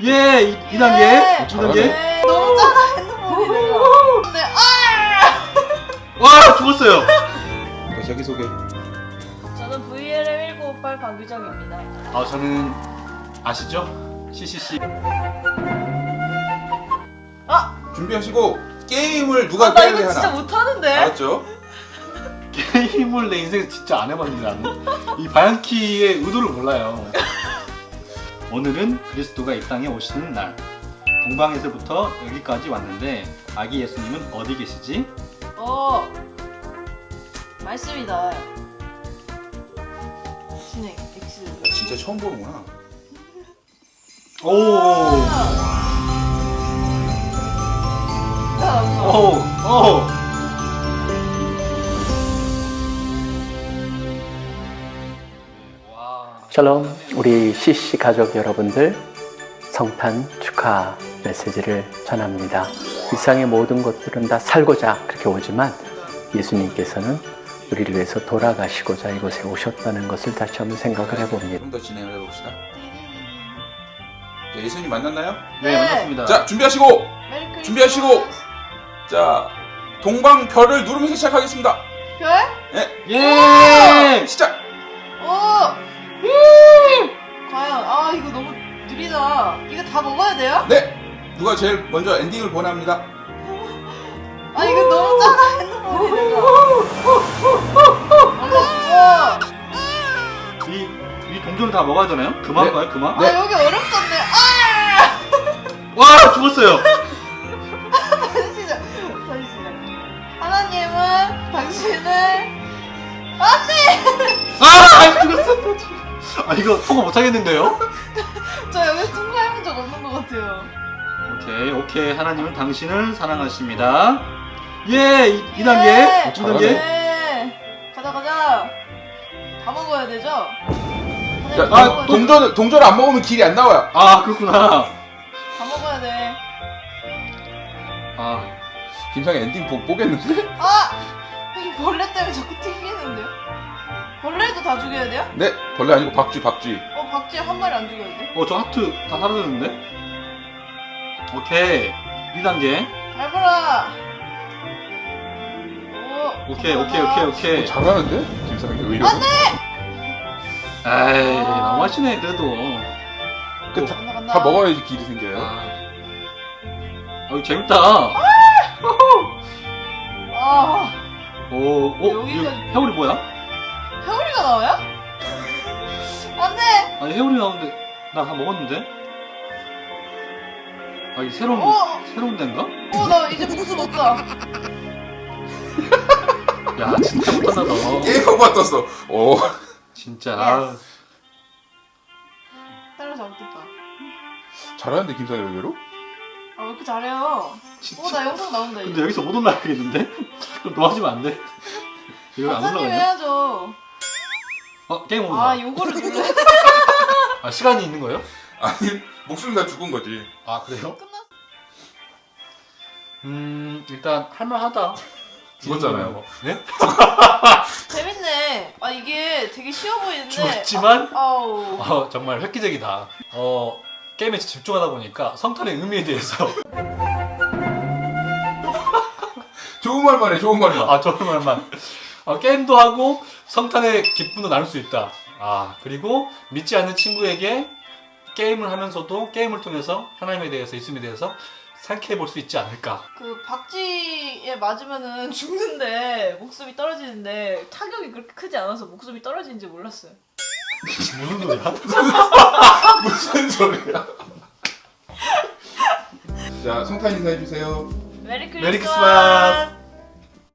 예! 이, 이 단계? 예. 이 단계? 네, 너무 작아 핸드폰이 내가. 근데 아! 와! 죽었어요! 자, 자기소개. 저는 VLM 1958 박유정입니다. 아, 저는 아시죠? CCC. 아! 준비하시고 게임을 누가 아, 나 깨야 이거 돼 진짜 하나. 못하는데. 알았죠? 게임을 내 인생에 진짜 안 해봤는데 나는 이 바ян키의 의도를 몰라요 오늘은 그리스도가 이 땅에 오시는 날 동방에서부터 여기까지 왔는데 아기 예수님은 어디 계시지? 어. 말씀이다. 진행 X. 진짜 처음 보는구나. 오! 아, 오! 오! 샬롬, 우리 CC 가족 여러분들, 성탄 축하 메시지를 전합니다. 이상의 모든 것들은 다 살고자 그렇게 오지만 예수님께서는 우리를 위해서 돌아가시고자 이곳에 오셨다는 것을 다시 한번 생각을 해봅니다. 좀 더 진행을 해봅시다. 자, 예수님 만났나요? 네, 만났습니다. 자, 준비하시고. 준비하시고. 자, 동방 별을 누르면서 시작하겠습니다. 별? 예! 시작. 오! 과연 아 이거 너무 느리다. 이거 다 먹어야 돼요? 네. 누가 제일 먼저 엔딩을 보냅니다. 아 이거 너무 작아 핸드폰이 내가. 어머, 이, 이 동전을 다 먹어야 되나요? 그만 네. 가요? 그만? 아 여기 어렵던 아, 이거 통과 못하겠는데요? 저 여기 통과해본 적 없는 것 같아요. 오케이, 오케이. 하나님은 당신을 사랑하십니다. 예! 이, 이 단계? 네. 이 단계? 네. 가자 가자. 다 먹어야 되죠? 다 아, 먹어야 돼. 동전 동전 안 먹으면 길이 안 나와요. 아, 그렇구나. 다 먹어야 돼. 아, 김상희 엔딩 보, 보겠는데? 아! 이 벌레 때문에 자꾸 튕기는데요? 벌레도 다 죽여야 돼요? 네. 벌레 아니고 박쥐 박쥐. 어, 박쥐 한 마리 안 죽여야 돼? 어, 저 하트 다 사라졌는데? 오케이. 2단계. 잘 보라! 오, 오케이, 오케이, 오케이, 오케이. 어, 잘하는데? 김상희 의외로. 안 돼! 에이, 아. 너무 하시네, 그래도. 그, 어, 다, 간다, 간다. 다 먹어야지 길이 생겨요. 아. 어, 재밌다. 아, 오, 오, 여기까지. 이거 해오리 뭐야? 해오리가 나와요? 안 돼! 아니, 해오리 나오는데, 나 다 먹었는데? 아, 이게 새로운, 어! 새로운 데인가? 어, 나 이제 복수 없다. 야, 진짜 못한다, 너. 게임하고 떴어. 오. 진짜. 아, 따라잡겠다. 잘하는데 김상희 의외로? 아, 왜 이렇게 잘해요? 진짜. 어, 나 영상 나온다, 근데 이제. 여기서 못 올라가겠는데? 그럼 도와주면 안 돼? 이거 안 올라가네? 해야죠. 어, 게임 오버. 아, 아, 요거를 눌러야 아, 시간이 있는 거예요? 아니 목숨 다 죽은 거지. 아, 그래요? 음, 일단 할만하다. 죽었잖아요. 네? 재밌네. 아, 이게 되게 쉬워 보이는데. 죽었지만 아. 어, 정말 획기적이다. 어, 게임에 집중하다 보니까 성탄의 의미에 대해서 좋은 말만 해. 좋은 말만. 아, 좋은 말만. 어, 게임도 하고 성탄의 기쁨도 나눌 수 있다. 아, 그리고 믿지 않는 친구에게 게임을 하면서도 게임을 통해서 하나님에 대해서 예수님에 대해서 생각해 볼 수 있지 않을까. 그 박쥐에 맞으면은 죽는데 목숨이 떨어지는데 타격이 그렇게 크지 않아서 목숨이 떨어지는지 몰랐어요. 무슨 소리야? 무슨 소리야? 자, 성탄 인사해 주세요. 메리 크리스마스. 메리 크리스마스.